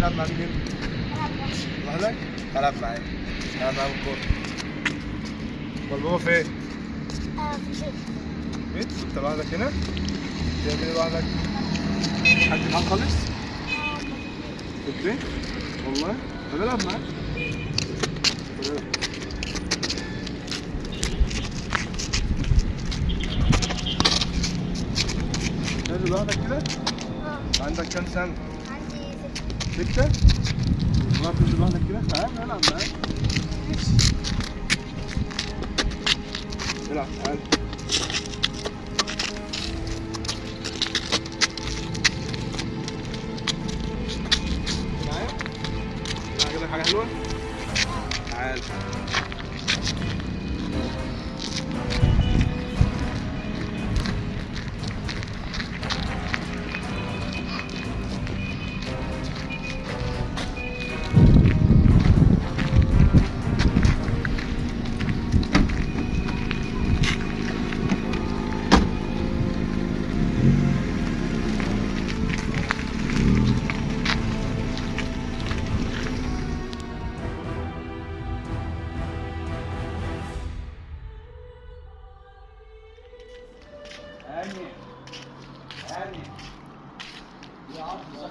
مع مين؟ لوحدك؟ العب معايا العب معايا بالكورة امال بابا فين؟ بيت؟ انت لوحدك هنا؟ بتعمل إيه لوحدك؟ حد معاك خالص؟ في البيت؟ والله؟ طب العب معاك لوحدك كده؟ عندك كام سنة؟ ستة؟ والله تنزل لوحدك كده؟ تعال العب معاك العب تعال حاجة حلوة؟ تعال هاني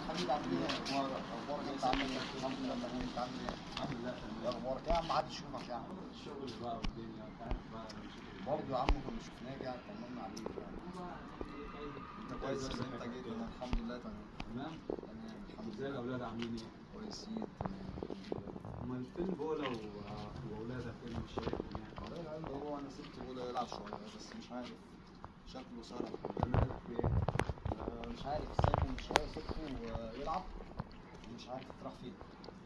حبيبي عامل إيه؟ أخبارك أخبارك انت عامل إيه؟ الحمد لله انت عامل إيه؟ الحمد لله إيه أخبارك يا عم عادي اشوفك يا عم برضه يا عم كنا شفناك يعني طمنا عليك يعني انت كويس ان انت جيت أنا الحمد لله تمام تمام تمام الحمد لله الاولاد عاملين إيه؟ كويسين تمام الحمد لله امال فين بولا واولادك فين مش شايفهم يعني؟ والله هو أنا سبت بولا يلعب شوية بس مش عارف شكله إيه؟ آه، مش عارف سايبه من شوية سبته يلعب مش عارف راح فين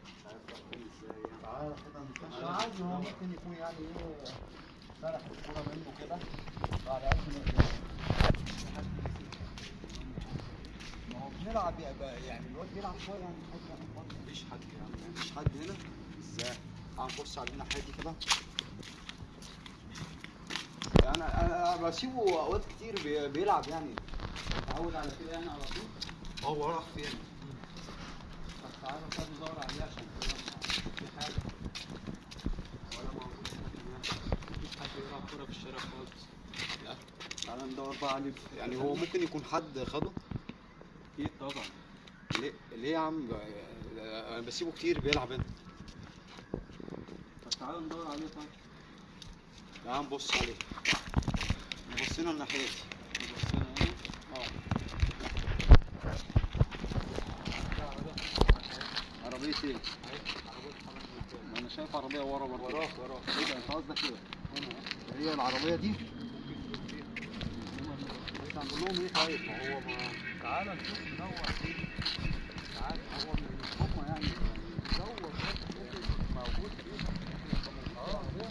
مش عارف راح فين إزاي يعني تعالى كده نخش عادي هو ممكن يكون يعني إيه سرح الكوره منه كده بعد قد ما هو بنلعب يعني الواد بيلعب شوية يعني يعني. مفيش حد يعني مفيش حد هنا إزاي؟ تعال نبص على الناحيه كده أنا أنا بسيبه أوقات كتير بي- بيلعب يعني. متعود على كده يعني على طول؟ هو راح فين؟ طب تعالى طب ندور عليه عشان في حاجة؟ ولا موجود. مفيش حد يلعب كورة في الشارع خالص. تعالى ندور بقى عليه. يعني هو ممكن يكون حد خده؟ أكيد طبعا. ليه ليه يا عم؟ أنا بسيبه كتير بيلعب هنا. طب تعالى ندور عليه طيب. تعال نبص عليه بصينا الناحية. دي بصينا هنا آه. عربية إيه؟ ما أنا شايف عربية ورا برضه. وراك وراك إيه ده؟ انت قصدك كده؟ هي العربية دي؟ هنقول لهم إيه طيب ما هو ما تعالى نشوف ندور فيه. تعالى هو مش هم يعني ندور بس ممكن موجود فيه آه هو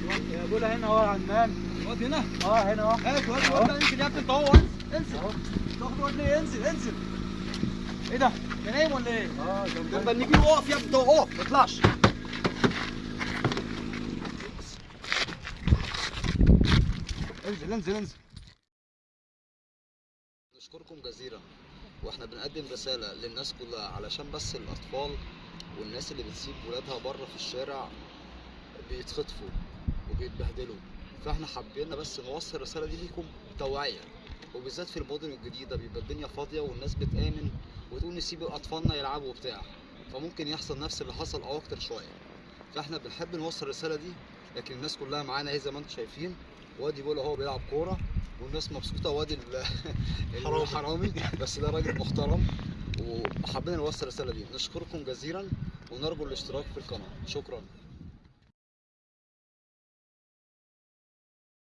الواد بولا هنا اهو يا عمان. الواد هنا. آه هنا اهو. هات واد ده انزل يا ابني انت هو انزل. تاخد واد ليه؟ انزل انزل. إيه ده؟ انت نايم ولا إيه؟ آه لما نيجي اقف يا ابني ده اقف ما تطلعش. انزل انزل انزل. نشكركم جزيلا. وإحنا بنقدم رسالة للناس كلها علشان بس الأطفال والناس اللي بتسيب ولادها بره في الشارع بيتخطفوا. وبيتبهدلوا. فاحنا حابين بس نوصل الرسالة دي ليكم توعية وبالذات في المدن الجديدة بيبقى الدنيا فاضية والناس بتآمن وتقول نسيب أطفالنا يلعبوا وبتاع. فممكن يحصل نفس اللي حصل أو أكتر شوية. فاحنا بنحب نوصل الرسالة دي لكن الناس كلها معانا أهي زي ما أنتم شايفين. وادي بيقول هو بيلعب كورة والناس مبسوطة وادي ال- الحرامي. بس ده راجل محترم وحابين نوصل الرسالة دي. نشكركم جزيلا ونرجو الاشتراك في القناة. شكرا.